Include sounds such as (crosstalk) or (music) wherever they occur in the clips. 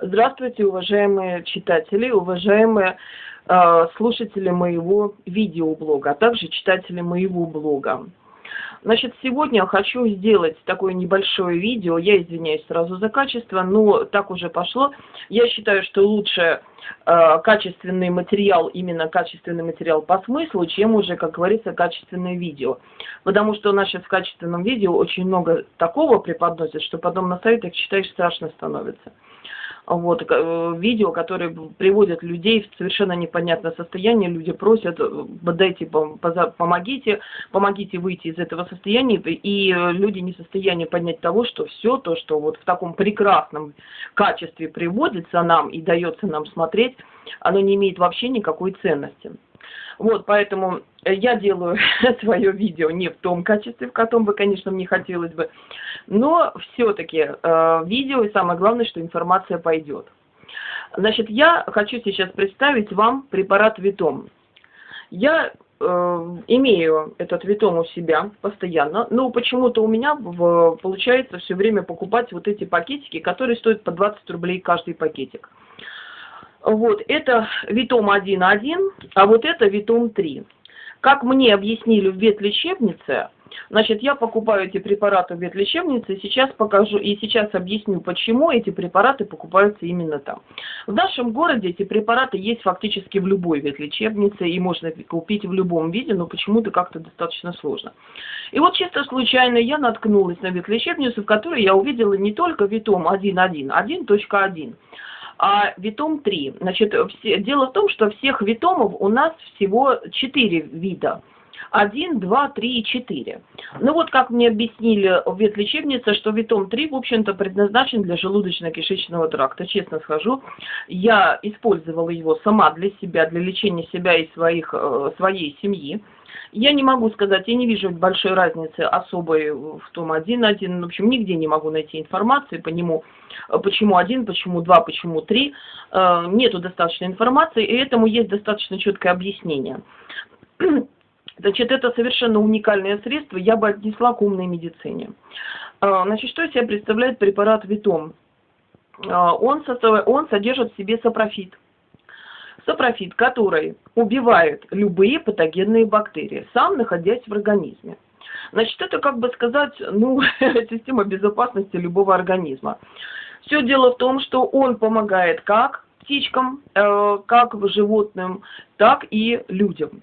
Здравствуйте, уважаемые читатели, уважаемые э, слушатели моего видеоблога, а также читатели моего блога. Значит, сегодня хочу сделать такое небольшое видео. Я извиняюсь сразу за качество, но так уже пошло. Я считаю, что лучше э, качественный материал, именно качественный материал по смыслу, чем уже, как говорится, качественное видео. Потому что у нас сейчас в качественном видео очень много такого преподносят, что потом на сайтах читаешь страшно становится вот, э, видео, которые приводят людей в совершенно непонятное состояние. Люди просят, э, дайте, помогите, помогите выйти из этого состояния. И люди не в состоянии понять того, что все то, что вот в таком прекрасном качестве приводится нам и дается нам смотреть, оно не имеет вообще никакой ценности. Вот, поэтому я делаю (laughs) свое видео не в том качестве, в котором бы, конечно, мне хотелось бы, но все-таки э, видео, и самое главное, что информация пойдет. Значит, я хочу сейчас представить вам препарат Витом. Я э, имею этот Витом у себя постоянно, но почему-то у меня в, получается все время покупать вот эти пакетики, которые стоят по 20 рублей каждый пакетик. Вот, это Витом 1.1, а вот это Витом 3. Как мне объяснили в ветлечебнице, значит, я покупаю эти препараты в ветлечебнице, сейчас покажу, и сейчас объясню, почему эти препараты покупаются именно там. В нашем городе эти препараты есть фактически в любой ветлечебнице, и можно купить в любом виде, но почему-то как-то достаточно сложно. И вот чисто случайно я наткнулась на ветлечебницу, в которой я увидела не только Витом 1.1, 1.1, а витом 3. Значит, все, дело в том, что всех витомов у нас всего 4 вида. 1, 2, 3 и 4. Ну вот как мне объяснили в ветлечебнице, что витом 3, в общем-то, предназначен для желудочно-кишечного тракта. Честно скажу, я использовала его сама для себя, для лечения себя и своих, э, своей семьи. Я не могу сказать, я не вижу большой разницы особой в том один один. В общем, нигде не могу найти информации по нему, почему один, почему два, почему три. Э, нету достаточно информации, и этому есть достаточно четкое объяснение. (clears throat) Значит, это совершенно уникальное средство, я бы отнесла к умной медицине. Э, значит, что из себя представляет препарат Витом? Э, он содержит в себе сапрофит сапрофит, который убивает любые патогенные бактерии, сам находясь в организме. Значит, это, как бы сказать, ну, (laughs) система безопасности любого организма. Все дело в том, что он помогает как птичкам, э, как животным, так и людям.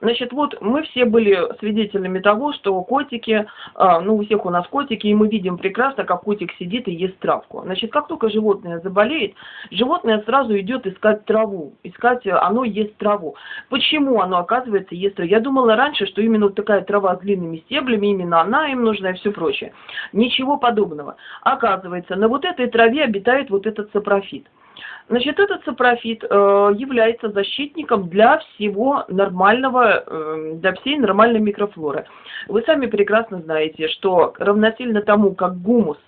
Значит, вот мы все были свидетелями того, что котики, а, ну у всех у нас котики, и мы видим прекрасно, как котик сидит и ест травку. Значит, как только животное заболеет, животное сразу идет искать траву, искать, э, оно ест траву. Почему оно, оказывается, ест траву? Я думала раньше, что именно вот такая трава с длинными стеблями, именно она им нужна и все прочее. Ничего подобного. Оказывается, на вот этой траве обитает вот этот сапрофит. Значит, этот сапрофит э, является защитником для всего нормального, э, для всей нормальной микрофлоры. Вы сами прекрасно знаете, что равносильно тому, как гумус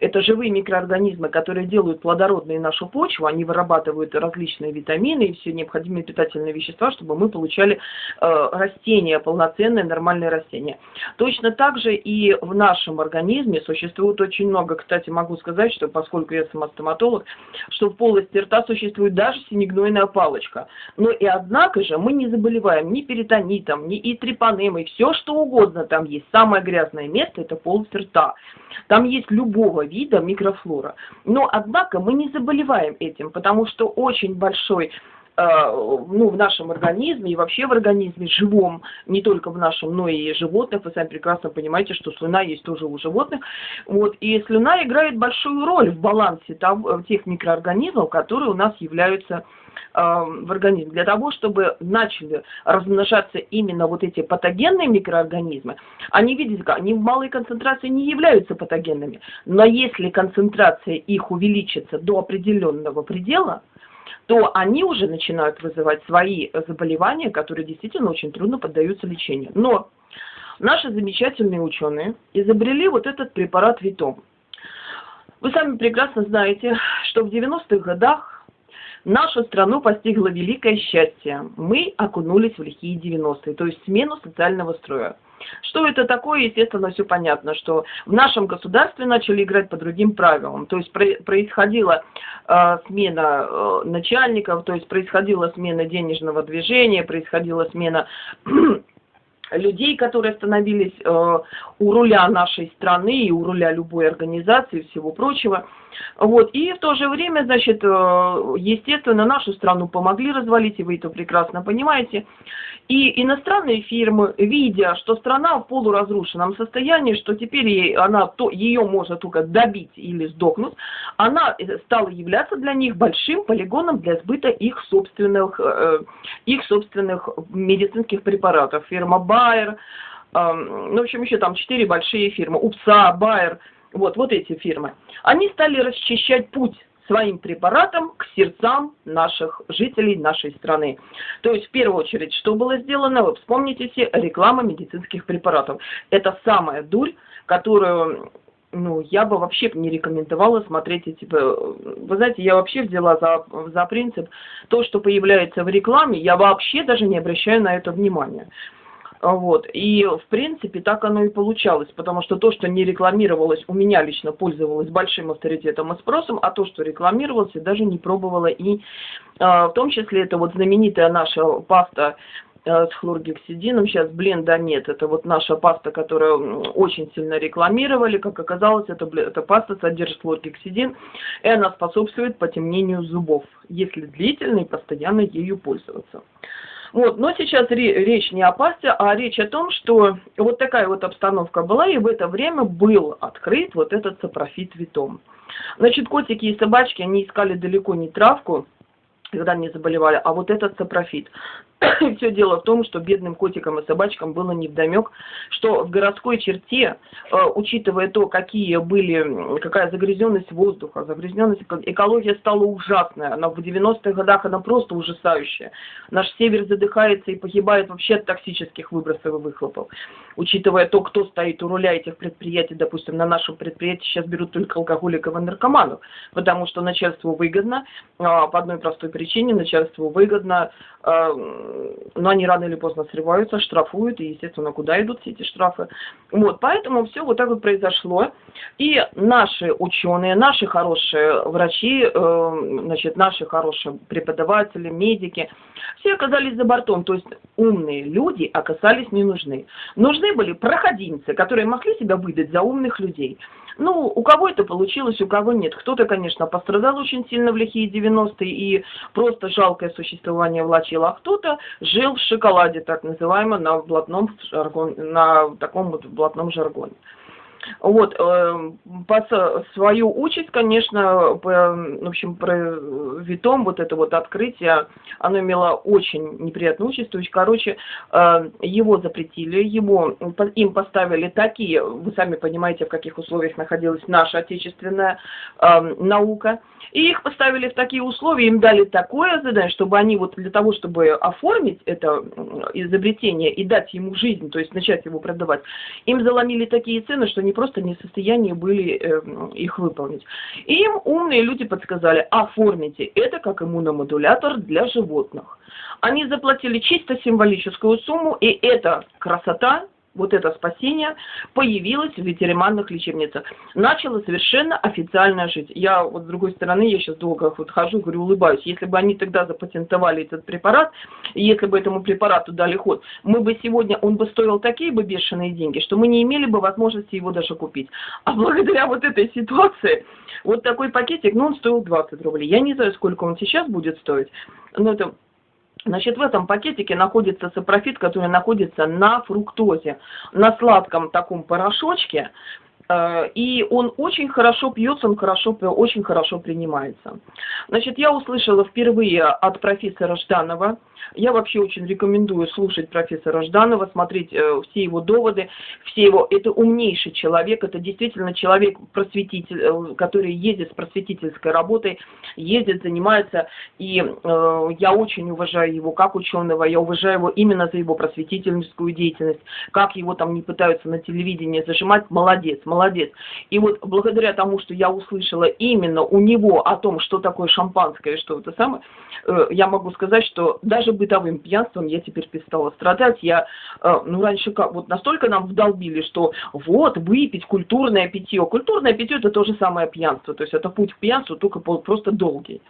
это живые микроорганизмы, которые делают плодородной нашу почву, они вырабатывают различные витамины и все необходимые питательные вещества, чтобы мы получали э, растения, полноценные нормальные растения. Точно так же и в нашем организме существует очень много, кстати, могу сказать, что поскольку я сама стоматолог, что в полости рта существует даже синегнойная палочка. Но и однако же мы не заболеваем ни перитонитом, ни и трепанемой, все что угодно там есть. Самое грязное место это полость рта. Там есть любого вида микрофлора. Но, однако, мы не заболеваем этим, потому что очень большой ну, в нашем организме и вообще в организме живом, не только в нашем, но и животных. Вы сами прекрасно понимаете, что слюна есть тоже у животных. Вот, и слюна играет большую роль в балансе того, тех микроорганизмов, которые у нас являются в организм, для того, чтобы начали размножаться именно вот эти патогенные микроорганизмы, они, видите, они в малой концентрации не являются патогенными, но если концентрация их увеличится до определенного предела, то они уже начинают вызывать свои заболевания, которые действительно очень трудно поддаются лечению. Но наши замечательные ученые изобрели вот этот препарат Витом. Вы сами прекрасно знаете, что в 90-х годах Нашу страну постигло великое счастье. Мы окунулись в лихие 90-е, то есть смену социального строя. Что это такое, естественно, все понятно, что в нашем государстве начали играть по другим правилам. То есть происходила э, смена э, начальников, то есть происходила смена денежного движения, происходила смена (clears throat) людей, которые становились э, у руля нашей страны и у руля любой организации и всего прочего. Вот. И в то же время, значит, э, естественно, нашу страну помогли развалить, и вы это прекрасно понимаете. И иностранные фирмы, видя, что страна в полуразрушенном состоянии, что теперь ей, она, то, ее можно только добить или сдохнуть, она э, стала являться для них большим полигоном для сбыта их собственных, э, их собственных медицинских препаратов. Фирма Bayer, ну, в общем, еще там четыре большие фирмы, УПСА, Bayer, вот, вот эти фирмы. Они стали расчищать путь своим препаратом к сердцам наших жителей нашей страны. То есть, в первую очередь, что было сделано? Вы вспомните все, реклама медицинских препаратов. Это самая дурь, которую ну, я бы вообще не рекомендовала смотреть эти... Вы знаете, я вообще взяла за, за принцип, то, что появляется в рекламе, я вообще даже не обращаю на это внимания. Вот. И, в принципе, так оно и получалось, потому что то, что не рекламировалось, у меня лично пользовалось большим авторитетом и спросом, а то, что рекламировалось, я даже не пробовала. И а, в том числе это вот знаменитая наша паста э, с хлоргексидином, сейчас бленда нет, это вот наша паста, которую очень сильно рекламировали, как оказалось, это, эта паста содержит хлоргексидин, и она способствует потемнению зубов, если длительно и постоянно ею пользоваться. Вот, но сейчас речь не о пасте, а речь о том, что вот такая вот обстановка была, и в это время был открыт вот этот сапрофит витом. Значит, котики и собачки, они искали далеко не травку, когда они заболевали, а вот этот сапрофит. (coughs) Все дело в том, что бедным котикам и собачкам было невдомек, что в городской черте, э, учитывая то, какие были, какая загрязненность воздуха, загрязненность экология стала ужасная. Она в 90-х годах она просто ужасающая. Наш север задыхается и погибает вообще от токсических выбросов и выхлопов. Учитывая то, кто стоит у руля этих предприятий, допустим, на нашем предприятии сейчас берут только алкоголиков и наркоманов, потому что начальству выгодно, а, по одной простой причине, начальству выгодно а, но они рано или поздно срываются, штрафуют, и, естественно, куда идут все эти штрафы. Вот, поэтому все вот так вот произошло. И наши ученые, наши хорошие врачи, э, значит, наши хорошие преподаватели, медики, все оказались за бортом. То есть умные люди оказались не нужны. Нужны были проходимцы, которые могли себя выдать за умных людей. Ну, у кого это получилось, у кого нет. Кто-то, конечно, пострадал очень сильно в лихие 90-е и просто жалкое существование влачил, а кто-то жил в шоколаде, так называемо, на блатном на таком вот блатном жаргоне. Вот, э, по свою участь, конечно, по, в общем, про Витом, вот это вот открытие, оно имело очень неприятную участь, то есть, короче, э, его запретили, его, им поставили такие, вы сами понимаете, в каких условиях находилась наша отечественная э, наука, и их поставили в такие условия, им дали такое задание, чтобы они вот для того, чтобы оформить это изобретение и дать ему жизнь, то есть начать его продавать, им заломили такие цены, что они просто не в состоянии были э, их выполнить. И им умные люди подсказали, оформите это как иммуномодулятор для животных. Они заплатили чисто символическую сумму, и эта красота вот это спасение появилось в ветеринарных лечебницах. Начало совершенно официально жить. Я вот с другой стороны, я сейчас долго вот хожу, говорю, улыбаюсь. Если бы они тогда запатентовали этот препарат, если бы этому препарату дали ход, мы бы сегодня, он бы стоил такие бы бешеные деньги, что мы не имели бы возможности его даже купить. А благодаря вот этой ситуации, вот такой пакетик, ну, он стоил 20 рублей. Я не знаю, сколько он сейчас будет стоить, но это Значит, в этом пакетике находится сапрофит, который находится на фруктозе, на сладком таком порошочке, и он очень хорошо пьется, он хорошо, очень хорошо принимается. Значит, я услышала впервые от профессора Жданова, я вообще очень рекомендую слушать профессора Жданова, смотреть э, все его доводы, все его, это умнейший человек, это действительно человек просветитель, э, который ездит с просветительской работой, ездит, занимается, и э, я очень уважаю его как ученого, я уважаю его именно за его просветительскую деятельность, как его там не пытаются на телевидении зажимать, молодец, молодец молодец. И вот благодаря тому, что я услышала именно у него о том, что такое шампанское, что это самое, э, я могу сказать, что даже бытовым пьянством я теперь перестала страдать. Я, э, ну, раньше как, вот настолько нам вдолбили, что вот, выпить культурное питье. Культурное питье – это то же самое пьянство, то есть это путь к пьянству, только просто долгий.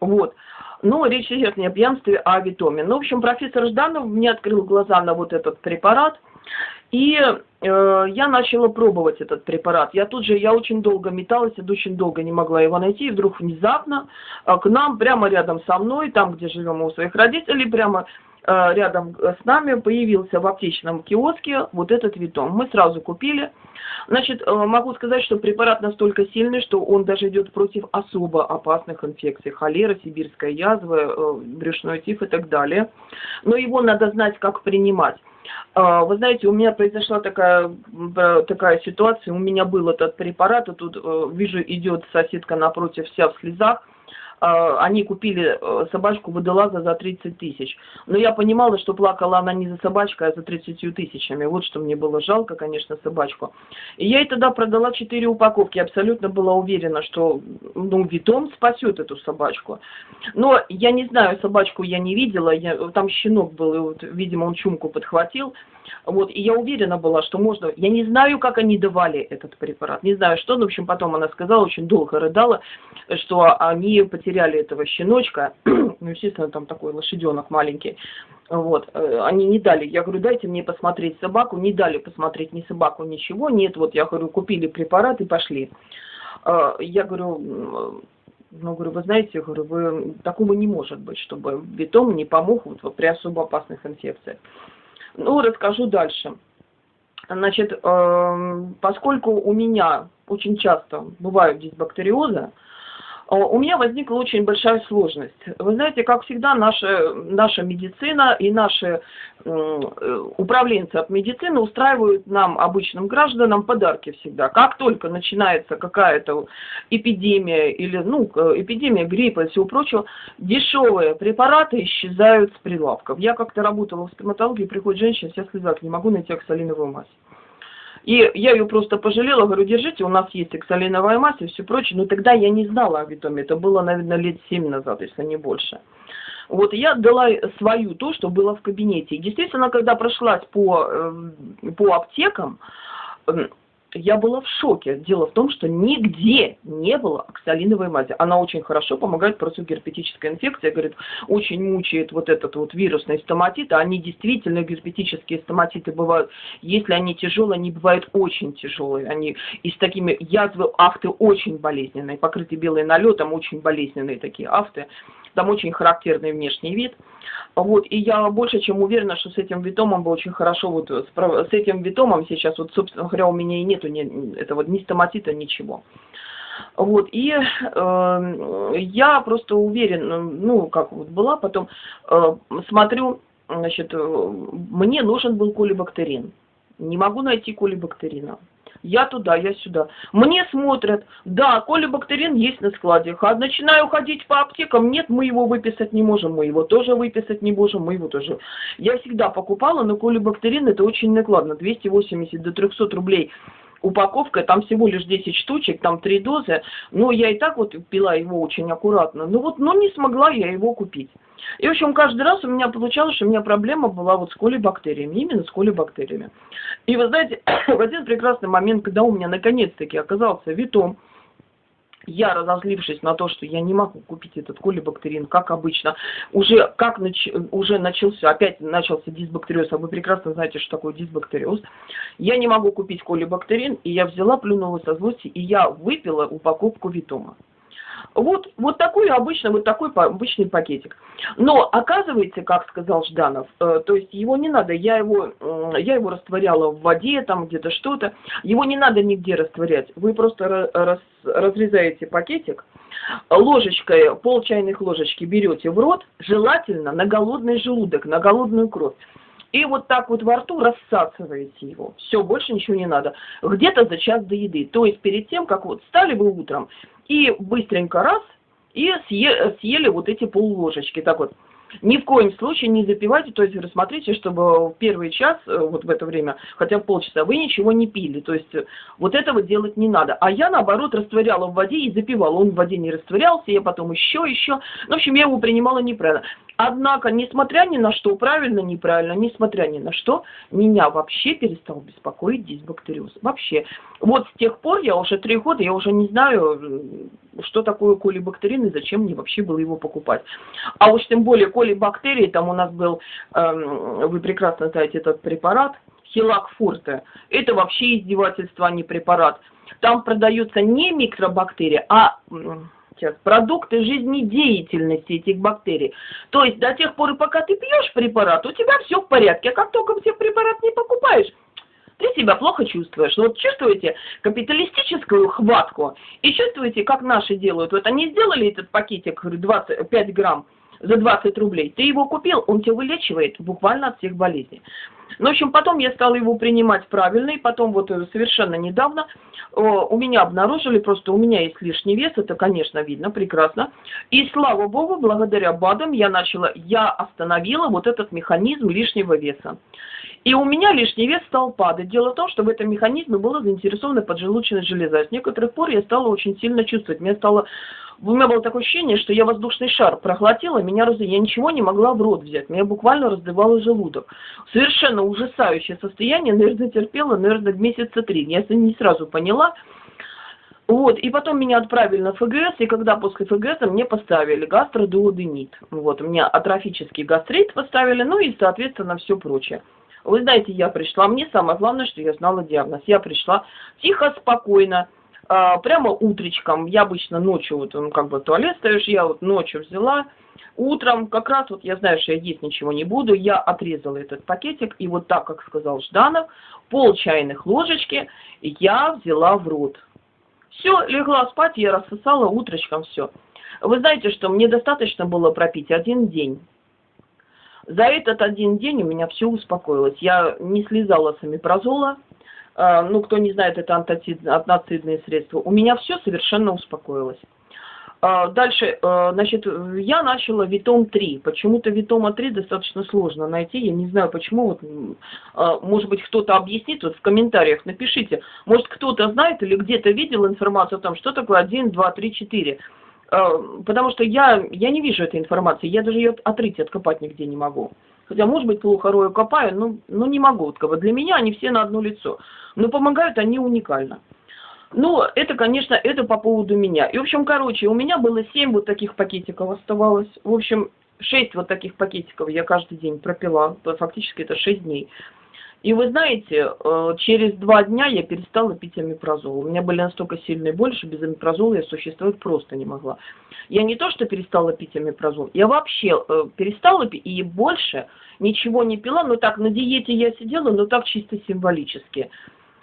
Вот. Но речь идет не о пьянстве, а о витоме. Ну, в общем, профессор Жданов мне открыл глаза на вот этот препарат – и я начала пробовать этот препарат. Я тут же, я очень долго металась, очень долго не могла его найти. И вдруг внезапно э, к нам, прямо рядом со мной, там, где живем у своих родителей, прямо э, рядом с нами появился в аптечном киоске вот этот витом. Мы сразу купили. Значит, э, могу сказать, что препарат настолько сильный, что он даже идет против особо опасных инфекций. Холера, сибирская язва, э, брюшной тиф и так далее. Но его надо знать, как принимать. Вы знаете, у меня произошла такая, такая ситуация, у меня был этот препарат, и тут э, вижу, идет соседка напротив вся в слезах, они купили э, собачку водолаза за 30 тысяч. Но я понимала, что плакала она не за собачкой, а за 30 тысячами. Вот что мне было жалко, конечно, собачку. И я ей тогда продала 4 упаковки. Абсолютно была уверена, что ну, Витом спасет эту собачку. Но я не знаю, собачку я не видела. Я, там щенок был, и вот, видимо, он чумку подхватил. Вот, и я уверена была, что можно... Я не знаю, как они давали этот препарат, не знаю что, но, в общем, потом она сказала, очень долго рыдала, что они потеряли этого щеночка, (clears throat) ну, естественно, там такой лошаденок маленький, вот, э, они не дали, я говорю, дайте мне посмотреть собаку, не дали посмотреть ни собаку, ничего, нет, вот, я говорю, купили препарат и пошли. Э, я говорю, ну, говорю, вы знаете, говорю, вы, такого не может быть, чтобы бетон не помог вот, при особо опасных инфекциях. Ну, расскажу дальше. Значит, э, поскольку у меня очень часто бывают дисбактериозы, у меня возникла очень большая сложность. Вы знаете, как всегда, наша, наша медицина и наши э, управленцы от медицины устраивают нам, обычным гражданам, подарки всегда. Как только начинается какая-то эпидемия или, ну, эпидемия гриппа и всего прочего, дешевые препараты исчезают с прилавков. Я как-то работала в стоматологии, приходит женщина, вся слезак, не могу найти оксалиновую мазь. И я ее просто пожалела, говорю, держите, у нас есть эксалиновая мазь и все прочее. Но тогда я не знала о витоме, это было, наверное, лет 7 назад, если не больше. Вот я дала свою то, что было в кабинете. И действительно, когда прошлась по, эм, по аптекам, эм, я была в шоке. Дело в том, что нигде не было оксалиновой мази. Она очень хорошо помогает против герпетической инфекции. Говорит, очень мучает вот этот вот вирусный стоматит. А они действительно герпетические стоматиты бывают. Если они тяжелые, они бывают очень тяжелые. Они и с такими язвы афты очень болезненные. Покрыты белым налетом, очень болезненные такие афты. Там очень характерный внешний вид. Вот, и я больше чем уверена, что с этим витомом бы очень хорошо, вот с, этим витомом сейчас, вот, собственно говоря, у меня и нету ни, этого ни стоматита, ничего. Вот, и э, я просто уверена, ну, как вот была, потом э, смотрю, значит, э, мне нужен был колибактерин. Не могу найти колибактерина я туда, я сюда. Мне смотрят, да, колибактерин есть на складе. А начинаю ходить по аптекам, нет, мы его выписать не можем, мы его тоже выписать не можем, мы его тоже. Я всегда покупала, но колибактерин это очень накладно, 280 до 300 рублей упаковка, там всего лишь 10 штучек, там 3 дозы, но я и так вот пила его очень аккуратно. Ну вот, но не смогла я его купить. И, в общем, каждый раз у меня получалось, что у меня проблема была вот с колибактериями, именно с колибактериями. И вы знаете, (coughs) в один прекрасный момент, когда у меня наконец-таки оказался витом, я, разозлившись на то, что я не могу купить этот колибактерин, как обычно, уже, как нач, уже начался, опять начался дисбактериоз, а вы прекрасно знаете, что такое дисбактериоз, я не могу купить колибактерин, и я взяла, плюнула со злости, и я выпила упаковку Витома. Вот, вот такой обычно, вот такой обычный пакетик. Но оказывается, как сказал Жданов, э, то есть его не надо, я его, э, я его растворяла в воде, там где-то что-то, его не надо нигде растворять. Вы просто раз, разрезаете пакетик, ложечкой, пол чайных ложечки берете в рот, желательно на голодный желудок, на голодную кровь. И вот так вот во рту рассасываете его. Все, больше ничего не надо. Где-то за час до еды. То есть перед тем, как вот встали вы утром, и быстренько раз, и съели, съели вот эти полложечки. Так вот, Ни в коем случае не запивайте, то есть рассмотрите, чтобы в первый час, э, вот в это время, хотя бы полчаса, вы ничего не пили. То есть э, вот этого делать не надо. А я, наоборот, растворяла в воде и запивала. Он в воде не растворялся, я потом еще, еще. Ну, в общем, я его принимала неправильно. Однако, несмотря ни на что, правильно, неправильно, несмотря ни на что, меня вообще перестал беспокоить дисбактериоз. Вообще. Вот с тех пор, я уже три года, я уже не знаю, что такое колибактерин и зачем мне вообще было его покупать. А уж тем более колибактерии, там у нас был, эм, вы прекрасно знаете этот препарат, хилак фурте. Это вообще издевательство, а не препарат. Там продаются не микробактерии, а сейчас, продукты жизнедеятельности этих бактерий. То есть до тех пор, пока ты пьешь препарат, у тебя все в порядке. А как только все препарат не покупаешь, ты себя плохо чувствуешь. Вот чувствуете капиталистическую хватку и чувствуете, как наши делают. Вот они сделали этот пакетик 25 грамм за 20 рублей. Ты его купил, он тебя вылечивает буквально от всех болезней. Ну, в общем, потом я стала его принимать правильно, и потом вот э, совершенно недавно у меня обнаружили, просто у меня есть лишний вес, это, конечно, видно прекрасно. И слава богу, благодаря БАДам я начала, я остановила вот этот механизм лишнего веса. И у меня лишний вес стал падать. Дело в том, что в этом механизме была заинтересована поджелудочная железа. С некоторых пор я стала очень сильно чувствовать. Мне стало у меня было такое ощущение, что я воздушный шар проглотила, меня раз... я ничего не могла в рот взять, меня буквально раздавало желудок. Совершенно ужасающее состояние, наверное, терпела, наверное, месяца три. Я не сразу поняла. Вот, и потом меня отправили на ФГС, и когда после ФГС мне поставили гастродуоденит. Вот, у меня атрофический гастрит поставили, ну и, соответственно, все прочее. Вы знаете, я пришла, мне самое главное, что я знала диагноз. Я пришла тихо, спокойно, а, прямо утречком, я обычно ночью, вот ну, как бы туалет ставишь, я вот ночью взяла, утром как раз вот я знаю, что я есть ничего не буду, я отрезала этот пакетик, и вот так, как сказал Жданов, пол чайных ложечки я взяла в рот. Все, легла спать, я рассосала утречком все. Вы знаете, что мне достаточно было пропить один день. За этот один день у меня все успокоилось. Я не слезала с амипрозола, ну, кто не знает, это антацидные средства, у меня все совершенно успокоилось. А, дальше, а, значит, я начала Витом 3. Почему-то Витома 3 достаточно сложно найти. Я не знаю, почему. Вот, может быть, кто-то объяснит, вот в комментариях напишите. Может, кто-то знает или где-то видел информацию о том, что такое 1, 2, 3, 4. Потому что я, я не вижу этой информации. Я даже ее отрыть, откопать нигде не могу. Хотя, может быть, плохо рою копаю, но, но не могу. Вот, для меня они все на одно лицо. Но помогают они уникально. Ну, это, конечно, это по поводу меня. И, в общем, короче, у меня было 7 вот таких пакетиков оставалось. В общем, 6 вот таких пакетиков я каждый день пропила. Фактически это 6 дней. И вы знаете, э, через два дня я перестала пить амипрозол. У меня были настолько сильные боли, что без амипрозола я существовать просто не могла. Я не то, что перестала пить амипрозол, я вообще э, перестала пить и больше ничего не пила, но так на диете я сидела, но так чисто символически.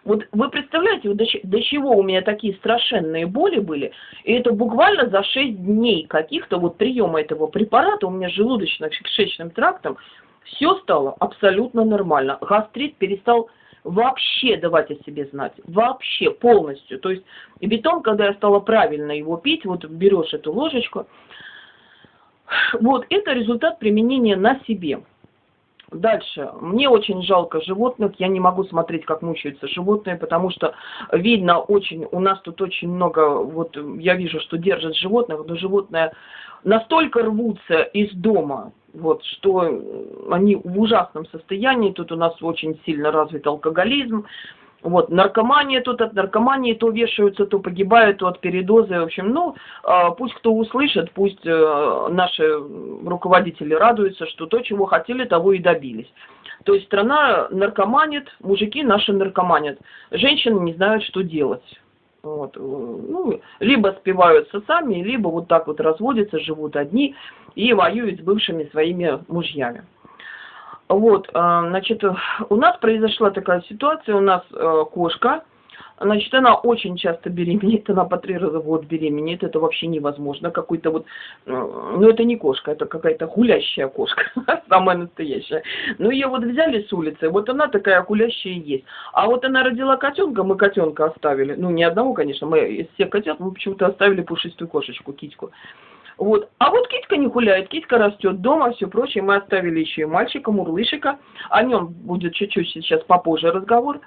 Вот вы представляете, вот до, до чего у меня такие страшенные боли были, и это буквально за 6 дней каких-то вот приема этого препарата у меня желудочно-кишечным трактом все стало абсолютно нормально. Гастрит перестал вообще давать о себе знать. Вообще, полностью. То есть, бетон, когда я стала правильно его пить, вот берешь эту ложечку, вот это результат применения на себе. Дальше. Мне очень жалко животных. Я не могу смотреть, как мучаются животные, потому что видно очень, у нас тут очень много, вот я вижу, что держат животных, но животные настолько рвутся из дома, вот, что они в ужасном состоянии. Тут у нас очень сильно развит алкоголизм. Вот, наркомания тут от наркомании то вешаются, то погибают, то от передоза. В общем, ну, а, пусть кто услышит, пусть э, наши руководители радуются, что то, чего хотели, того и добились. То есть страна наркоманит, мужики наши наркоманят. Женщины не знают, что делать. Вот. Ну, либо спиваются сами, либо вот так вот разводятся, живут одни и воюют с бывшими своими мужьями. Вот, а, значит, у нас произошла такая ситуация, у нас э, кошка, значит, она очень часто беременеет, она по три раза в год беременеет, это вообще невозможно, какой-то вот, ну это не кошка, это какая-то гулящая кошка, (laughs) самая настоящая. Ну ее вот взяли с улицы, вот она такая гулящая есть. А вот она родила котенка, мы котенка оставили, ну не одного, конечно, мы из всех котят, мы почему-то оставили пушистую кошечку, китьку. Вот. А вот китька не гуляет, китька растет дома, все прочее. Мы оставили еще и мальчика, мурлышика. О нем будет чуть-чуть сейчас попозже разговор.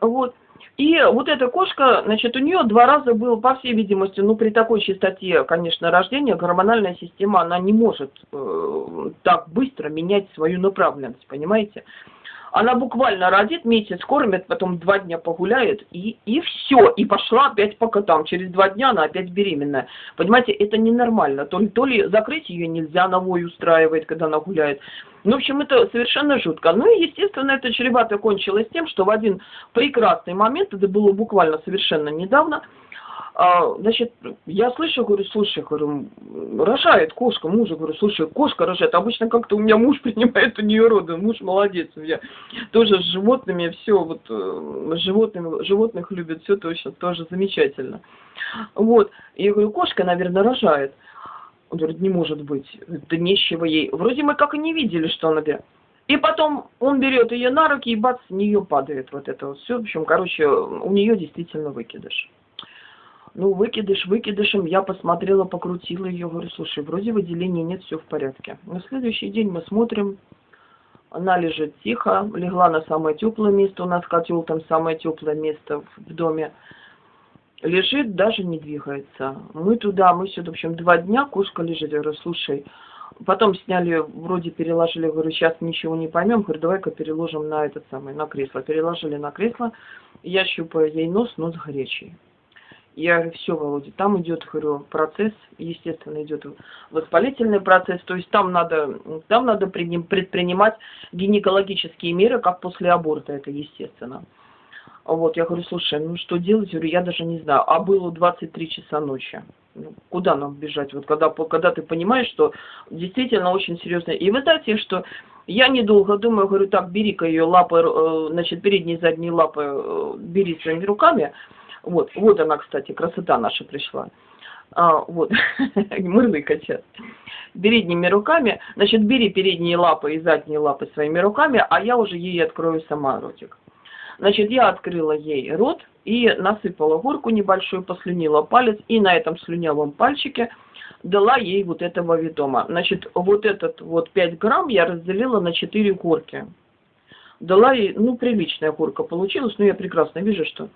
Вот. И вот эта кошка, значит, у нее два раза было, по всей видимости, ну, при такой частоте, конечно, рождения, гормональная система, она не может э, так быстро менять свою направленность, понимаете? Она буквально родит, месяц кормит, потом два дня погуляет, и, и все. И пошла опять по котам. Через два дня она опять беременная. Понимаете, это ненормально. То ли, то ли закрыть ее нельзя, на вой устраивает, когда она гуляет. Ну, в общем, это совершенно жутко. Ну и, естественно, это чревато кончилось тем, что в один прекрасный момент, это было буквально совершенно недавно, а, значит, я слышу, говорю, слушай, говорю, рожает кошка, мужа, говорю, слушай, кошка рожает. Обычно как-то у меня муж (laughs) принимает у нее роды, муж молодец, у меня тоже с животными все, вот, э, животными, животных любит, все точно, тоже замечательно. Вот, я говорю, кошка, наверное, рожает. Он говорит, не может быть, это нечего ей. Вроде мы как и не видели, что она берет. И потом он берет ее на руки, и бац, с нее падает вот это вот все. В общем, короче, у нее действительно выкидыш. Ну, выкидыш выкидышем, я посмотрела, покрутила ее, говорю, слушай, вроде выделения нет, все в порядке. На следующий день мы смотрим, она лежит тихо, легла на самое теплое место, у нас котел там самое теплое место в доме. Лежит, даже не двигается. Мы туда, мы сюда, в общем, два дня кошка лежит. Я говорю, слушай, потом сняли, вроде переложили, говорю, сейчас ничего не поймем, говорю, давай-ка переложим на этот самый, на кресло. Переложили на кресло, я щупаю ей нос, нос горячий. Я все, Володя, там идет, говорю, процесс, естественно, идет воспалительный процесс, то есть там надо, там надо предпринимать гинекологические меры, как после аборта, это естественно. Вот, я говорю, слушай, ну что делать? Я говорю, я даже не знаю. А было 23 часа ночи. Ну, куда нам бежать? Вот когда, когда ты понимаешь, что действительно очень серьезно. И вы знаете, что я недолго думаю, говорю, так, бери-ка ее лапы, э, значит, передние задние лапы э, бери своими руками, вот, вот она, кстати, красота наша пришла. А, вот, (laughs) мырлыка сейчас. Передними руками, значит, бери передние лапы и задние лапы своими руками, а я уже ей открою сама ротик. Значит, я открыла ей рот и насыпала горку небольшую, послюнила палец, и на этом слюнявом пальчике дала ей вот этого витома. Значит, вот этот вот 5 грамм я разделила на 4 горки. Дала ей, ну, приличная горка получилась, но я прекрасно вижу, что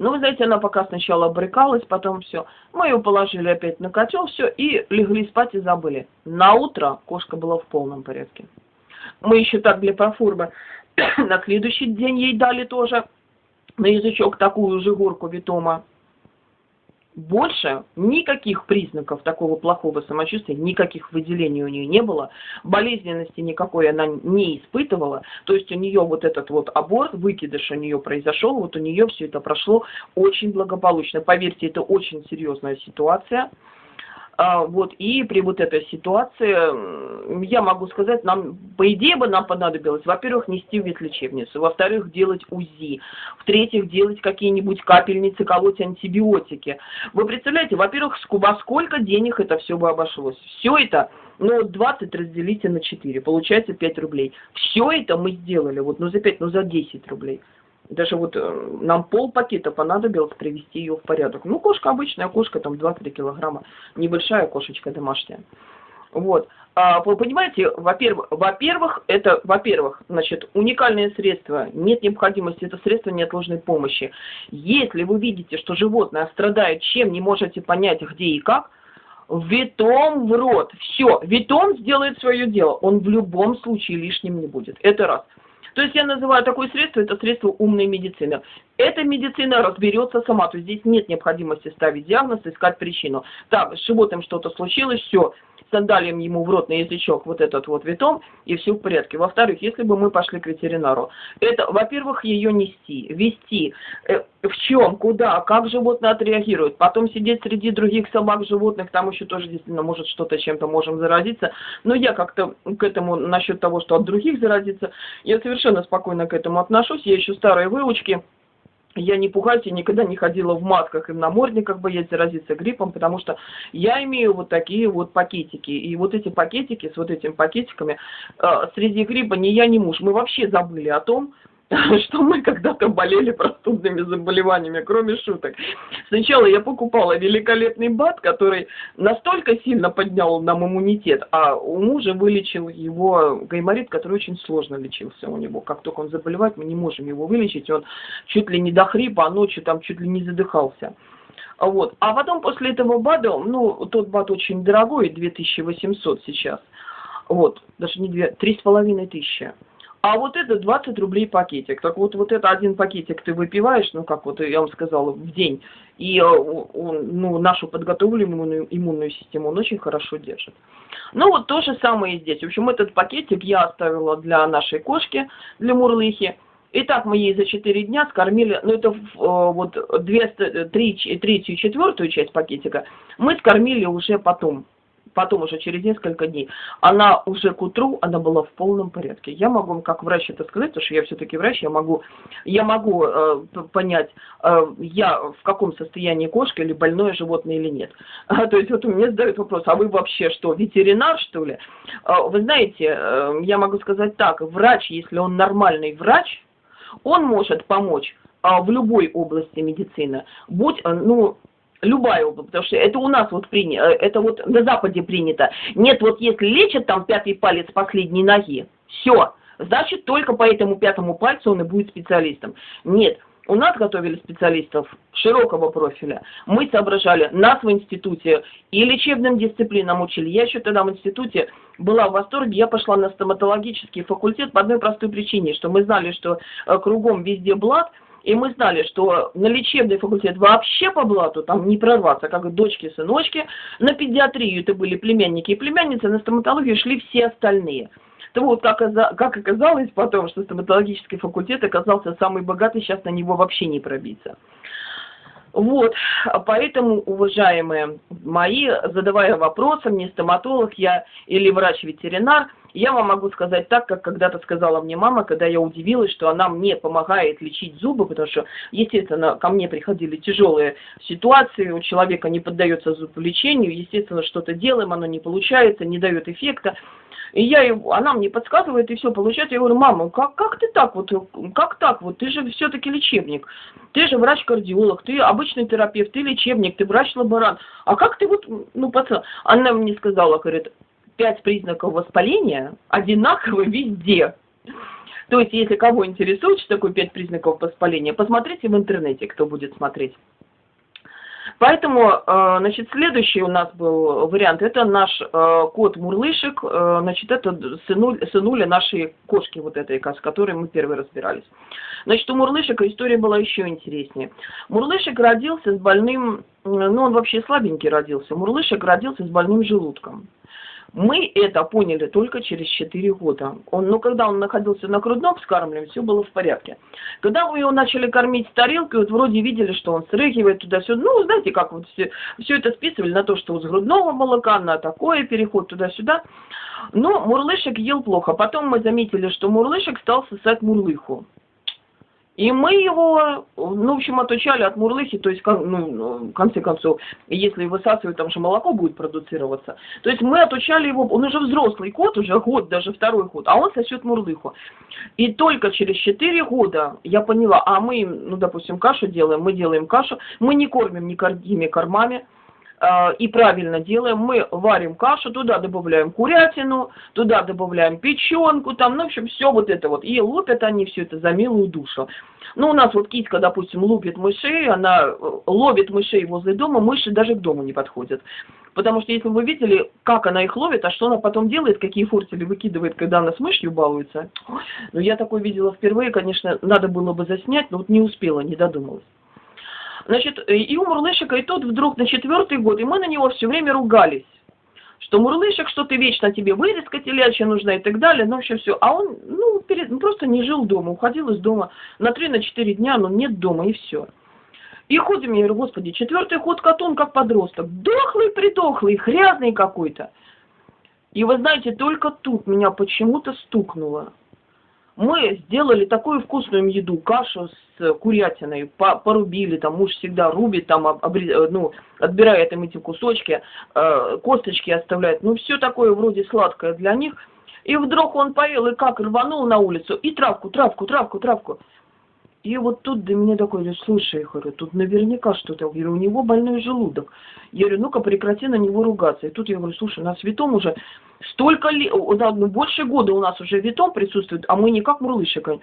ну, вы знаете, она пока сначала брыкалась, потом все. Мы ее положили опять на котел, все, и легли спать и забыли. На утро кошка была в полном порядке. Мы еще так для проформы (coughs) на следующий день ей дали тоже на язычок такую же горку витома больше никаких признаков такого плохого самочувствия, никаких выделений у нее не было, болезненности никакой она не испытывала, то есть у нее вот этот вот аборт, выкидыш у нее произошел, вот у нее все это прошло очень благополучно. Поверьте, это очень серьезная ситуация. А, вот, и при вот этой ситуации, я могу сказать, нам, по идее бы нам понадобилось, во-первых, нести в ветлечебницу, во-вторых, делать УЗИ, в-третьих, делать какие-нибудь капельницы, колоть антибиотики. Вы представляете, во-первых, во сколько денег это все бы обошлось? Все это ну, 20 разделите на 4, получается 5 рублей. Все это мы сделали, вот, ну, за 5, ну, за 10 рублей. Даже вот э, нам пол пакета понадобилось привести ее в порядок. Ну, кошка обычная, кошка там 2-3 килограмма, небольшая кошечка домашняя. Вот. А, вы понимаете, во-первых, во-первых, это, во-первых, значит, уникальное средство, нет необходимости, это средство неотложной помощи. Если вы видите, что животное страдает чем, не можете понять, где и как, Витом в рот. Все, Витом сделает свое дело. Он в любом случае лишним не будет. Это раз. То есть я называю такое средство, это средство умной медицины. Эта медицина разберется сама, то есть здесь нет необходимости ставить диагноз, искать причину. Так, с животным что-то случилось, все, сандалием ему в рот на язычок вот этот вот витом, и все в порядке. Во-вторых, если бы мы пошли к ветеринару, это, во-первых, ее нести, вести, э, в чем, куда, как животное отреагирует, потом сидеть среди других собак, животных, там еще тоже действительно может что-то чем-то можем заразиться, но я как-то к этому, насчет того, что от других заразиться, я совершенно спокойно к этому отношусь, я еще старые выучки, я не пугаюсь, я никогда не ходила в масках и в намордниках боясь заразиться гриппом, потому что я имею вот такие вот пакетики. И вот эти пакетики с вот этими пакетиками, э, среди гриппа ни я, ни муж, мы вообще забыли о том, (laughs) что мы когда-то болели простудными заболеваниями, кроме шуток. Сначала я покупала великолепный бат, который настолько сильно поднял нам иммунитет, а у мужа вылечил его гайморит, который очень сложно лечился у него. Как только он заболевает, мы не можем его вылечить, он чуть ли не до хрипа, а ночью там чуть ли не задыхался. Вот. А потом после этого БАДа, ну, тот БАД очень дорогой, 2800 сейчас. Вот, даже не две, три с половиной тысячи. А вот это 20 рублей пакетик. Так вот, вот это один пакетик ты выпиваешь, ну, как вот я вам сказала, в день. И э, он, ну, нашу подготовленную иммунную систему он очень хорошо держит. Ну, вот то же самое и здесь. В общем, этот пакетик я оставила для нашей кошки, для Мурлыхи. Итак, мы ей за 4 дня скормили, ну это э, вот две, три, третью и четвертую часть пакетика мы скормили уже потом, потом уже через несколько дней. Она уже к утру, она была в полном порядке. Я могу, как врач это сказать, потому что я все-таки врач, я могу, я могу э, понять, э, я в каком состоянии кошка или больное животное или нет. А, (laughs) то есть вот меня задают вопрос, а вы вообще что, ветеринар что ли? А, вы знаете, э, я могу сказать так, врач, если он нормальный врач, он может помочь а, в любой области медицины, будь, а, ну, любая область, потому что это у нас вот принято, э, это вот на Западе принято. Нет, вот если лечат там пятый палец последней ноги, все, значит только по этому пятому пальцу он и будет специалистом. Нет, у нас готовили специалистов широкого профиля. Мы соображали, нас в институте и лечебным дисциплинам учили. Я еще тогда в институте была в восторге, я пошла на стоматологический факультет по одной простой причине, что мы знали, что э, кругом везде блат, и мы знали, что на лечебный факультет вообще по блату там не прорваться, как дочки, сыночки. На педиатрию это были племянники и племянницы, на стоматологию шли все остальные. То вот, как оказалось потом, что стоматологический факультет оказался самый богатый, сейчас на него вообще не пробиться. Вот, поэтому, уважаемые мои, задавая вопросы, мне стоматолог я или врач-ветеринар, я вам могу сказать так, как когда-то сказала мне мама, когда я удивилась, что она мне помогает лечить зубы, потому что, естественно, ко мне приходили тяжелые ситуации, у человека не поддается зуболечению, естественно, что-то делаем, оно не получается, не дает эффекта. И я, она мне подсказывает, и все получается. Я говорю, мама, как, как ты так вот, как так вот, ты же все-таки лечебник, ты же врач-кардиолог, ты обычный терапевт, ты лечебник, ты врач-лаборант. А как ты вот, ну, пацан, она мне сказала, говорит, пять признаков воспаления одинаковы везде. То есть, если кого интересует, что такое пять признаков воспаления, посмотрите в интернете, кто будет смотреть. Поэтому, э, значит, следующий у нас был вариант, это наш э, кот Мурлышек, э, значит, это сынуль, сынуля нашей кошки вот этой, с которой мы первый разбирались. Значит, у Мурлышика история была еще интереснее. Мурлышек родился с больным, ну, он вообще слабенький родился, Мурлышек родился с больным желудком. Мы это поняли только через 4 года. Он, ну, когда он находился на грудном вскармливании, все было в порядке. Когда мы его начали кормить с тарелки, вот вроде видели, что он срыгивает туда-сюда. Ну, знаете, как вот все, все это списывали на то, что вот с грудного молока, на такое переход туда-сюда. Но Мурлышек ел плохо. Потом мы заметили, что Мурлышек стал сосать Мурлыху. И мы его, ну, в общем, отучали от мурлыхи, то есть, ну, в конце концов, если высасывать, там же молоко будет продуцироваться. То есть мы отучали его, он уже взрослый кот, уже год, даже второй год, а он сосет мурлыху. И только через 4 года я поняла, а мы, ну, допустим, кашу делаем, мы делаем кашу, мы не кормим никакими кормами, и правильно делаем, мы варим кашу, туда добавляем курятину, туда добавляем печенку, там, ну, в общем, все вот это вот. И лупят они все это за милую душу. Ну, у нас вот китка, допустим, лупит мышей, она э, ловит мышей возле дома, мыши даже к дому не подходят. Потому что если вы видели, как она их ловит, а что она потом делает, какие фортели выкидывает, когда она с мышью балуется. Ну, я такое видела впервые, конечно, надо было бы заснять, но вот не успела, не додумалась. Значит, и у Мурлышика, и тот вдруг на четвертый год, и мы на него все время ругались. Что Мурлышек, что ты вечно тебе вырезка телячья нужна и так далее, ну вообще все. А он, ну, перед, ну, просто не жил дома, уходил из дома на три на четыре дня, но нет дома, и все. И ходим, я говорю, господи, четвертый ход котон как подросток, дохлый, придохлый, грязный какой-то. И вы знаете, только тут меня почему-то стукнуло мы сделали такую вкусную еду, кашу с курятиной, по порубили, там муж всегда рубит, там обрез, э, ну, отбирает им эти кусочки, э, косточки оставляет, ну все такое вроде сладкое для них. И вдруг он поел, и как рванул на улицу, и травку, травку, травку, травку. И вот тут до меня такой, слушай, я говорю, тут наверняка что-то. Я говорю, у него больной желудок. Я говорю, ну-ка прекрати на него ругаться. И тут я говорю, слушай, на святом уже столько лет, да, ну, больше года у нас уже витом присутствует, а мы никак мурлышика.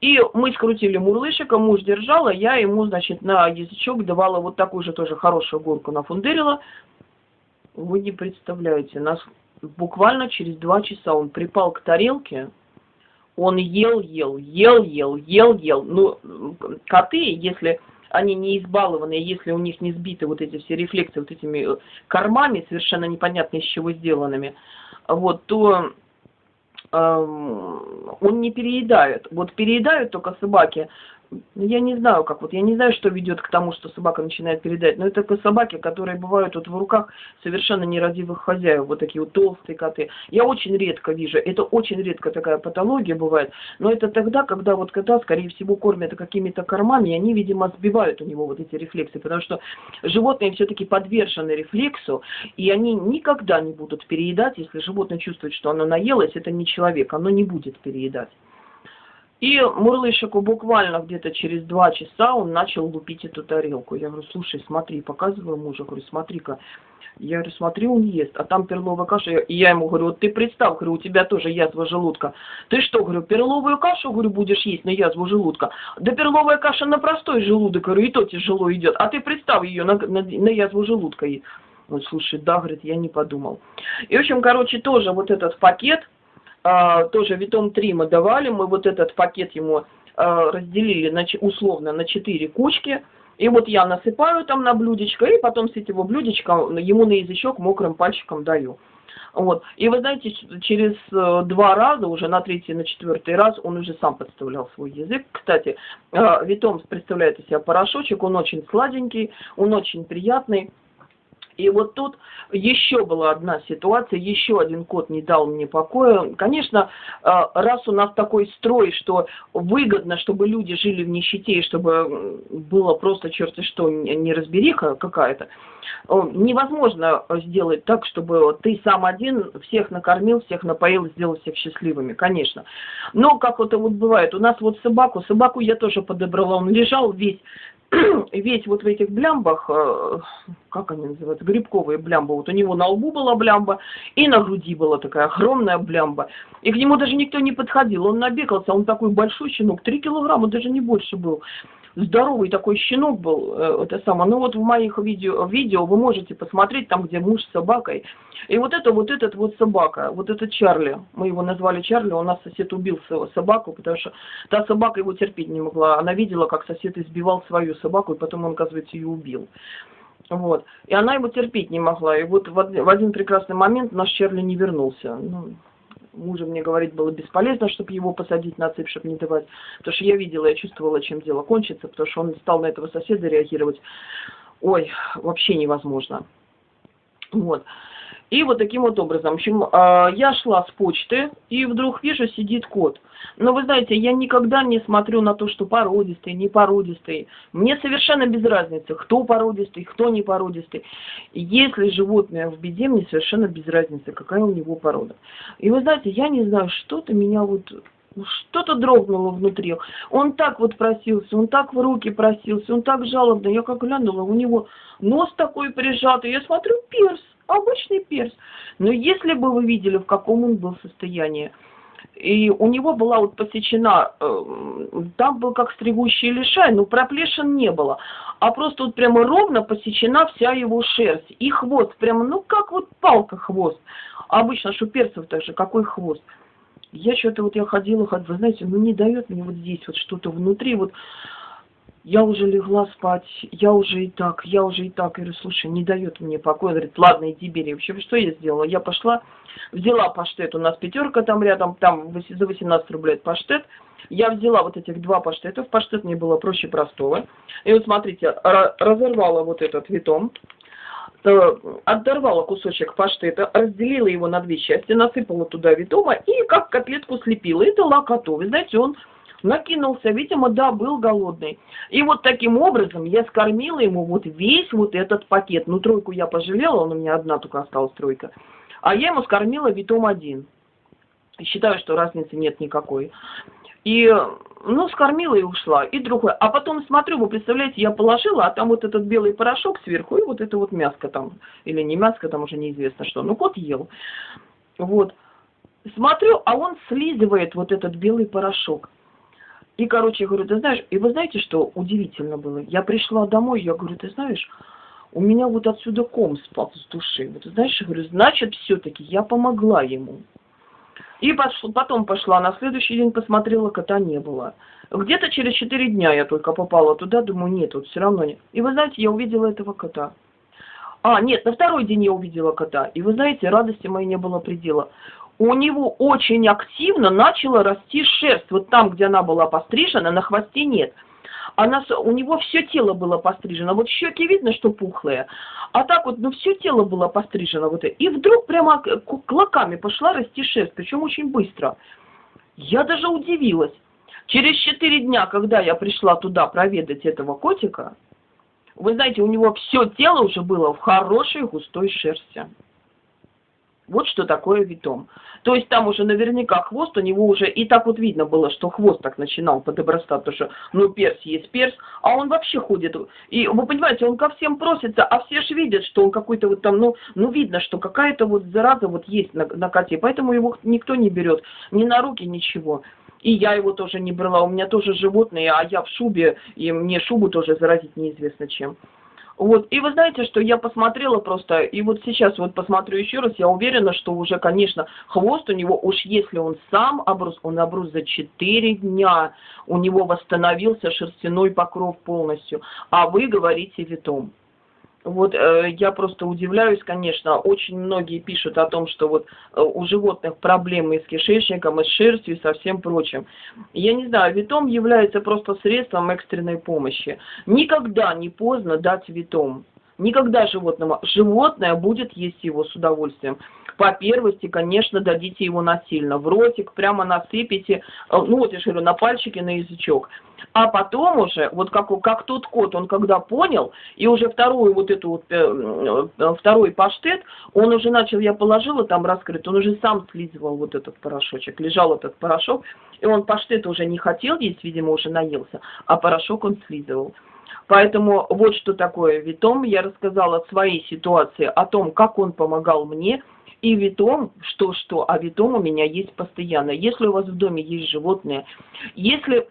И мы скрутили мурлышика, муж держала, я ему, значит, на язычок давала вот такую же тоже хорошую горку нафундерила. Вы не представляете, нас буквально через два часа он припал к тарелке, он ел, ел, ел, ел, ел, ел. Ну, коты, если они не избалованы, если у них не сбиты вот эти все рефлексы вот этими кормами, совершенно непонятно из чего сделанными, вот, то эм, он не переедает. Вот переедают только собаки, я не знаю, как вот, я не знаю, что ведет к тому, что собака начинает передать, но это такие собаки, которые бывают вот в руках совершенно нерадивых хозяев, вот такие вот толстые коты. Я очень редко вижу, это очень редко такая патология бывает, но это тогда, когда вот кота, скорее всего, кормят какими-то кормами, и они, видимо, сбивают у него вот эти рефлексы, потому что животные все-таки подвержены рефлексу, и они никогда не будут переедать, если животное чувствует, что оно наелось, это не человек, оно не будет переедать. И Мурлышику буквально где-то через два часа он начал лупить эту тарелку. Я говорю, слушай, смотри, показываю мужу, говорю, смотри-ка. Я говорю, смотри, он ест, а там перловая каша. И я ему говорю, вот ты представь, говорю, у тебя тоже язва желудка. Ты что, говорю, перловую кашу, говорю, будешь есть на язву желудка? Да перловая каша на простой желудок, говорю, и то тяжело идет. А ты представь ее на, на, на язву желудка. Он, слушай, да, говорит, я не подумал. И, в общем, короче, тоже вот этот пакет, тоже Витом 3 мы давали, мы вот этот пакет ему а, разделили на, условно на 4 кучки, и вот я насыпаю там на блюдечко, и потом с этого блюдечка ему на язычок мокрым пальчиком даю. Вот. И вы знаете, через э, два раза, уже на третий, на четвертый раз, он уже сам подставлял свой язык. Кстати, э, Витом представляет из себя порошочек, он очень сладенький, он очень приятный. И вот тут еще была одна ситуация, еще один кот не дал мне покоя. Конечно, э, раз у нас такой строй, что выгодно, чтобы люди жили в нищете, и чтобы было просто черти что, не разбериха какая-то, э, невозможно сделать так, чтобы ты сам один всех накормил, всех напоил, сделал всех счастливыми, конечно. Но как это вот бывает, у нас вот собаку, собаку я тоже подобрала, он лежал весь (clears throat) весь вот в этих блямбах, э, как они называются, грибковые блямбы, вот у него на лбу была блямба, и на груди была такая огромная блямба. И к нему даже никто не подходил, он набегался, он такой большой щенок, 3 килограмма, даже не больше был здоровый такой щенок был, э, это самое. Ну вот в моих видео, видео вы можете посмотреть, там, где муж с собакой. И вот это вот этот вот собака, вот этот Чарли, мы его назвали Чарли, у нас сосед убил собаку, потому что та собака его терпеть не могла. Она видела, как сосед избивал свою собаку, и потом он, оказывается, ее убил. Вот. И она его терпеть не могла. И вот в один прекрасный момент наш Чарли не вернулся. Ну, мужа мне говорить было бесполезно, чтобы его посадить на цепь, чтобы не давать. Потому что я видела, я чувствовала, чем дело кончится, потому что он стал на этого соседа реагировать. Ой, вообще невозможно. Вот. И вот таким вот образом. В общем, а, я шла с почты, и вдруг вижу, сидит кот. Но вы знаете, я никогда не смотрю на то, что породистый, не породистый. Мне совершенно без разницы, кто породистый, кто не породистый. Если животное в беде, мне совершенно без разницы, какая у него порода. И вы знаете, я не знаю, что-то меня вот что-то дрогнуло внутри. Он так вот просился, он так в руки просился, он так жалобно. Я как глянула, у него нос такой прижатый. Я смотрю, перс обычный перс. Но если бы вы видели, в каком он был состоянии, и у него была вот посечена, э, там был как стригущий лишай, но проплешин не было, а просто вот прямо ровно посечена вся его шерсть. И хвост, прямо, ну как вот палка хвост. Обычно шуперцев также, какой хвост. Я что-то вот я ходила, ходила, вы знаете, ну не дает мне вот здесь вот что-то внутри, вот я уже легла спать, я уже и так, я уже и так. Я говорю, слушай, не дает мне покоя. Говорит, ладно, иди бери. Вообще, что я сделала? Я пошла, взяла паштет, у нас пятерка там рядом, там за 18 рублей паштет. Я взяла вот этих два паштета, в паштет мне было проще простого. И вот смотрите, разорвала вот этот витом, э, оторвала кусочек паштета, разделила его на две части, насыпала туда витома и как котлетку слепила. И дала коту. Вы знаете, он накинулся, видимо, да, был голодный. И вот таким образом я скормила ему вот весь вот этот пакет. Ну, тройку я пожалела, он у меня одна только осталась тройка. А я ему скормила витом один. Считаю, что разницы нет никакой. И, ну, скормила и ушла. И другой. А потом смотрю, вы представляете, я положила, а там вот этот белый порошок сверху, и вот это вот мяско там, или не мяско, там уже неизвестно что. Ну, кот ел. Вот. Смотрю, а он слизывает вот этот белый порошок. И, короче, я говорю, ты знаешь, и вы знаете, что удивительно было? Я пришла домой, я говорю, ты знаешь, у меня вот отсюда ком спал с души. Вот, знаешь, я говорю, значит, все-таки я помогла ему. И потом пошла, на следующий день посмотрела, кота не было. Где-то через четыре дня я только попала туда, думаю, нет, вот все равно нет. И вы знаете, я увидела этого кота. А, нет, на второй день я увидела кота. И вы знаете, радости моей не было предела. У него очень активно начала расти шерсть. Вот там, где она была пострижена, на хвосте нет она, у него все тело было пострижено. Вот щеки видно, что пухлые. А так вот, ну все тело было пострижено. Вот, и вдруг прямо клоками пошла расти шерсть, причем очень быстро. Я даже удивилась. Через четыре дня, когда я пришла туда проведать этого котика, вы знаете, у него все тело уже было в хорошей густой шерсти. Вот что такое витом. То есть там уже наверняка хвост у него уже, и так вот видно было, что хвост так начинал подобрастать, потому что, ну, перс есть перс, а он вообще ходит. И вы понимаете, он ко всем просится, а все же видят, что он какой-то вот там, ну, ну видно, что какая-то вот зараза вот есть на, на коте, поэтому его никто не берет, ни на руки, ничего. И я его тоже не брала, у меня тоже животные, а я в шубе, и мне шубу тоже заразить неизвестно чем. Вот, и вы знаете, что я посмотрела просто, и вот сейчас вот посмотрю еще раз, я уверена, что уже, конечно, хвост у него, уж если он сам обрус, он обрус за 4 дня, у него восстановился шерстяной покров полностью, а вы говорите витом. Вот э, я просто удивляюсь, конечно, очень многие пишут о том, что вот э, у животных проблемы с кишечником, и с шерстью и со всем прочим. Я не знаю, витом является просто средством экстренной помощи. Никогда не поздно дать витом. Никогда животному. Животное будет есть его с удовольствием. По первости, конечно, дадите его насильно. В ротик прямо насыпите, э, ну вот я же говорю, на пальчики, на язычок. А потом уже, вот как, как тот кот, он когда понял, и уже вторую вот эту вот, э, э, второй паштет, он уже начал, я положила там раскрыт, он уже сам слизывал вот этот порошочек, лежал этот порошок, и он паштет уже не хотел есть, видимо, уже наелся, а порошок он слизывал. Поэтому вот что такое Витом. Я рассказала своей ситуации, о том, как он помогал мне. И Витом, что-что, а Витом у меня есть постоянно. Если у вас в доме есть животные, если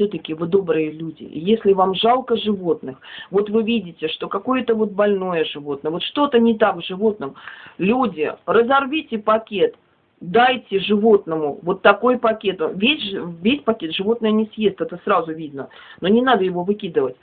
все-таки вы добрые люди. если вам жалко животных, вот вы видите, что какое-то вот больное животное, вот что-то не так в животном, люди, разорвите пакет, дайте животному вот такой пакет. Весь, весь пакет животное не съест, это сразу видно. Но не надо его выкидывать.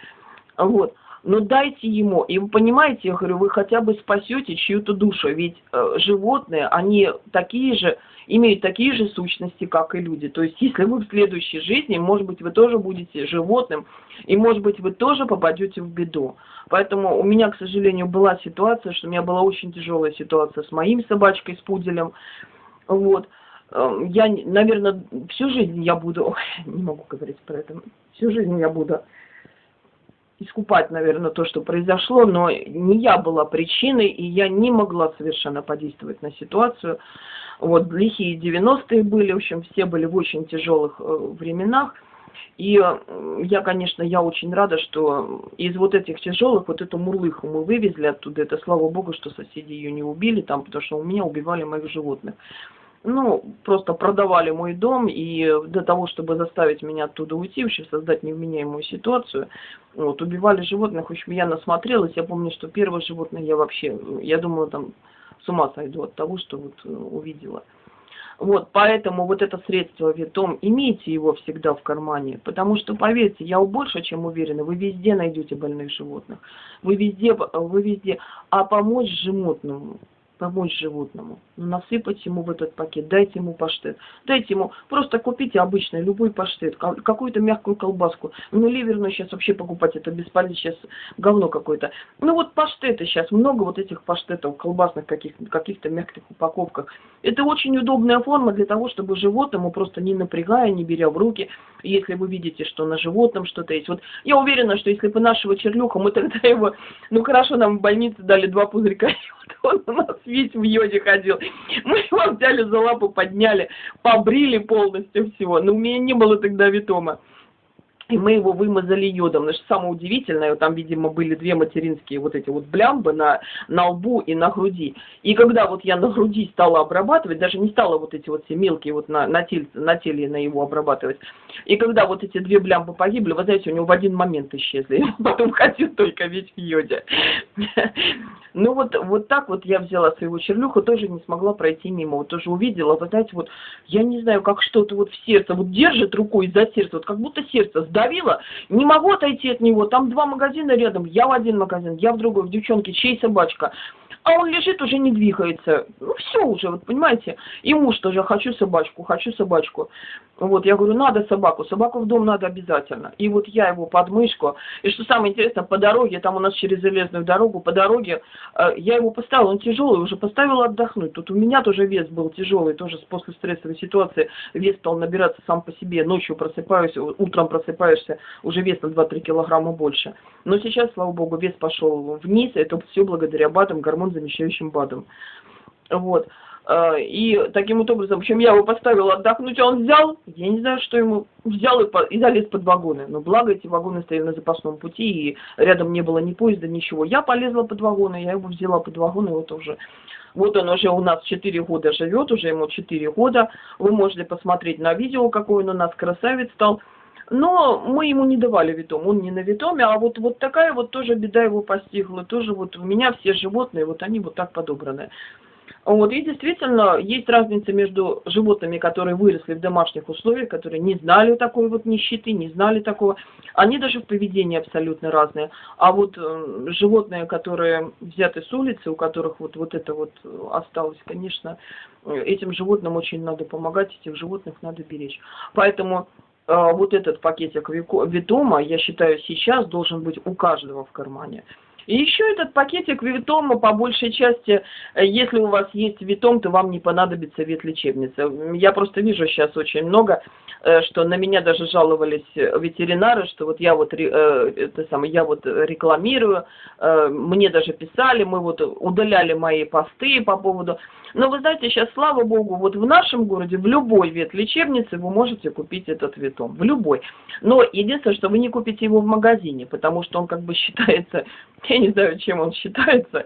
Вот. Но дайте ему. И вы понимаете, я говорю, вы хотя бы спасете чью-то душу. Ведь э, животные, они такие же, имеют такие же сущности, как и люди. То есть, если вы в следующей жизни, может быть, вы тоже будете животным, и, может быть, вы тоже попадете в беду. Поэтому у меня, к сожалению, была ситуация, что у меня была очень тяжелая ситуация с моим собачкой, с пуделем. Вот. Эм, я, наверное, всю жизнь я буду, ой, (laughs) не могу говорить про это, всю жизнь я буду искупать, наверное, то, что произошло, но не я была причиной, и я не могла совершенно подействовать на ситуацию. Вот, лихие 90-е были, в общем, все были в очень тяжелых э, временах. И э, я, конечно, я очень рада, что из вот этих тяжелых, вот эту мурлыху мы вывезли оттуда. Это слава богу, что соседи ее не убили там, потому что у меня убивали моих животных ну, просто продавали мой дом, и для того, чтобы заставить меня оттуда уйти, вообще создать невменяемую ситуацию, вот, убивали животных, в общем, я насмотрелась, я помню, что первое животное я вообще, я думала, там, с ума сойду от того, что вот э, увидела. Вот, поэтому вот это средство Витом, имейте его всегда в кармане, потому что, поверьте, я больше чем уверена, вы везде найдете больных животных, вы везде, вы везде, а помочь животному, помочь животному. Ну, насыпать ему в этот пакет, дайте ему паштет. Дайте ему, просто купите обычный, любой паштет, какую-то мягкую колбаску. Ну, ливерную сейчас вообще покупать, это бесполезно, сейчас говно какое-то. Ну, вот паштеты сейчас, много вот этих паштетов, колбасных каких-то каких мягких упаковках. Это очень удобная форма для того, чтобы животному, просто не напрягая, не беря в руки, если вы видите, что на животном что-то есть. Вот я уверена, что если бы нашего чернюха, мы тогда его, ну, хорошо, нам в больнице дали два пузырька, (laughs) Он у нас весь в йоде ходил. Мы его взяли за лапу, подняли, побрили полностью всего. Но у меня не было тогда витома. И мы его вымазали йодом. Что самое удивительное, там, видимо, были две материнские вот эти вот блямбы на, на лбу и на груди. И когда вот я на груди стала обрабатывать, даже не стала вот эти вот все мелкие вот на, на, теле, на теле на его обрабатывать. И когда вот эти две блямбы погибли, вы знаете, у него в один момент исчезли. (laughs) Потом ходил только весь в йоде. (laughs) Ну вот, вот так вот я взяла своего червлюху, тоже не смогла пройти мимо. Вот тоже увидела, вы знаете, вот я не знаю, как что-то вот в сердце, вот держит рукой за сердце, вот как будто сердце сдавило, не могу отойти от него, там два магазина рядом, я в один магазин, я в другой, в девчонке, чей собачка а он лежит, уже не двигается. Ну, все уже, вот понимаете. И муж тоже, хочу собачку, хочу собачку. Вот, я говорю, надо собаку, собаку в дом надо обязательно. И вот я его под мышку. И что самое интересное, по дороге, там у нас через железную дорогу, по дороге, э, я его поставила, он тяжелый, уже поставила отдохнуть. Тут у меня тоже вес был тяжелый, тоже после стрессовой ситуации вес стал набираться сам по себе. Ночью просыпаюсь, утром просыпаешься, уже вес на 2-3 килограмма больше. Но сейчас, слава богу, вес пошел вниз, это все благодаря БАДам, гормон замещающим БАДом. Вот. А, и таким вот образом, в общем, я его поставила отдохнуть, а он взял, я не знаю, что ему, взял и, по, и залез под вагоны. Но благо эти вагоны стояли на запасном пути, и рядом не было ни поезда, ничего. Я полезла под вагоны, я его взяла под вагоны, вот уже. Вот он уже у нас 4 года живет, уже ему 4 года. Вы можете посмотреть на видео, какой он у нас красавец стал. Но мы ему не давали витом, он не на витоме, а вот, вот такая вот тоже беда его постигла. Тоже вот у меня все животные, вот они вот так подобраны. Вот, и действительно, есть разница между животными, которые выросли в домашних условиях, которые не знали такой вот нищеты, не знали такого. Они даже в поведении абсолютно разные. А вот э, животные, которые взяты с улицы, у которых вот, вот это вот осталось, конечно, этим животным очень надо помогать, этих животных надо беречь. Поэтому вот этот пакетик Витома, я считаю, сейчас должен быть у каждого в кармане. И еще этот пакетик Витома, по большей части, э, если у вас есть Витом, то вам не понадобится ветлечебница. Я просто вижу сейчас очень много, э, что на меня даже жаловались ветеринары, что вот я вот, э, это самое, я вот рекламирую, мне даже писали, мы вот удаляли мои посты по поводу но вы знаете, сейчас, слава богу, вот в нашем городе, в любой ветлечебнице вы можете купить этот витом. В любой. Но единственное, что вы не купите его в магазине, потому что он как бы (laughs) считается, не знаю, чем он считается,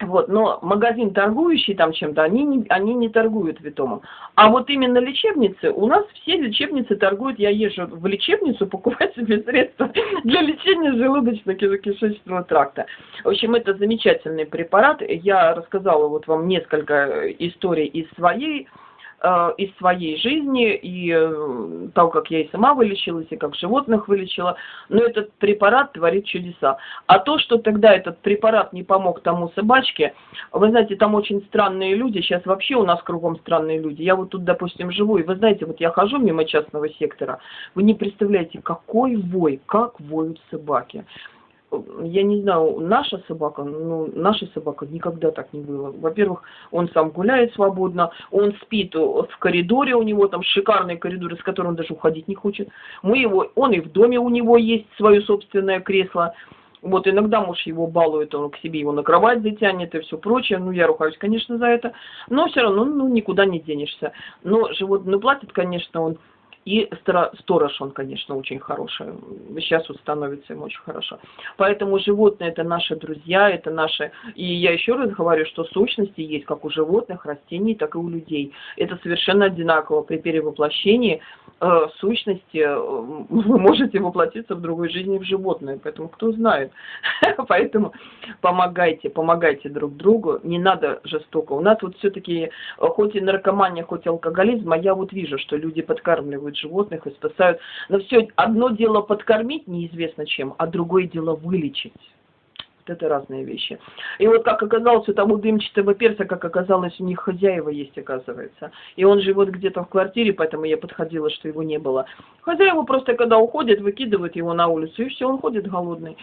вот, но магазин, торгующий там чем-то, они не, они не торгуют витомом. А вот именно лечебницы, у нас все лечебницы торгуют, я езжу в лечебницу покупать себе средства для лечения желудочно-кишечного тракта. В общем, это замечательный препарат. Я рассказала вот вам несколько историй из своей Э, из своей жизни, и э, того, как я и сама вылечилась, и как животных вылечила, но этот препарат творит чудеса. А то, что тогда этот препарат не помог тому собачке, вы знаете, там очень странные люди, сейчас вообще у нас кругом странные люди. Я вот тут, допустим, живу, и вы знаете, вот я хожу мимо частного сектора, вы не представляете, какой вой, как воют собаки я не знаю, наша собака, ну, наша собака никогда так не было. Во-первых, он сам гуляет свободно, он спит в коридоре, у него там шикарный коридор, из которого он даже уходить не хочет. Мы его, он и в доме у него есть свое собственное кресло. Вот иногда муж его балует, он к себе его на кровать затянет и все прочее. Ну, я рухаюсь, конечно, за это. Но все равно, ну, никуда не денешься. Но животное платит, конечно, он и сторож, он, конечно, очень хороший. Сейчас вот становится им очень хорошо. Поэтому животные это наши друзья, это наши... И я еще раз говорю, что сущности есть как у животных, растений, так и у людей. Это совершенно одинаково. При перевоплощении э, сущности э, вы можете воплотиться в другой жизни в животное. Поэтому кто знает. (laughs) Поэтому помогайте, помогайте друг другу. Не надо жестоко. У нас вот все-таки, э, хоть и наркомания, хоть и алкоголизм, а я вот вижу, что люди подкармливают животных и спасают. Но все одно дело подкормить неизвестно чем, а другое дело вылечить. Это разные вещи. И вот как оказалось, у того дымчатого перца, как оказалось, у них хозяева есть, оказывается. И он живет где-то в квартире, поэтому я подходила, что его не было. Хозяева просто, когда уходят, выкидывают его на улицу, и все, он ходит голодный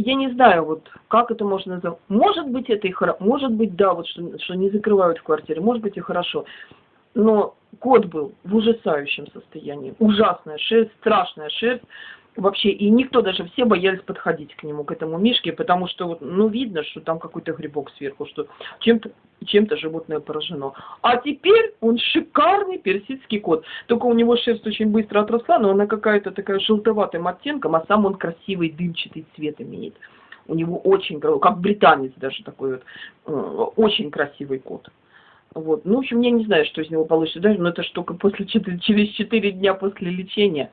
я не знаю, вот как это можно назвать. Может быть, это и хорошо, может быть, да, вот что, что не закрывают в квартире, может быть и хорошо. Но кот был в ужасающем состоянии. Ужасная шерсть, страшная шерсть. вообще, и никто даже, все боялись подходить к нему, к этому мишке, потому что, вот, ну, видно, что там какой-то грибок сверху, что чем-то чем-то животное поражено. А теперь он шикарный персидский кот. Только у него шерсть очень быстро отросла, но она какая-то такая желтоватым оттенком, а сам он красивый дымчатый цвет имеет. У него очень, как британец даже такой вот, э, очень красивый кот. Вот. Ну, в общем, я не знаю, что из него получится даже, но это ж только после, через 4 дня после лечения.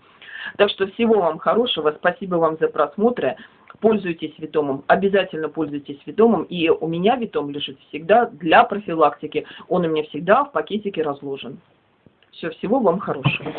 Так что всего вам хорошего, спасибо вам за просмотры. Пользуйтесь Витомом, обязательно пользуйтесь Витомом. И у меня Витом лежит всегда для профилактики. Он у меня всегда в пакетике разложен. Все, всего вам хорошего.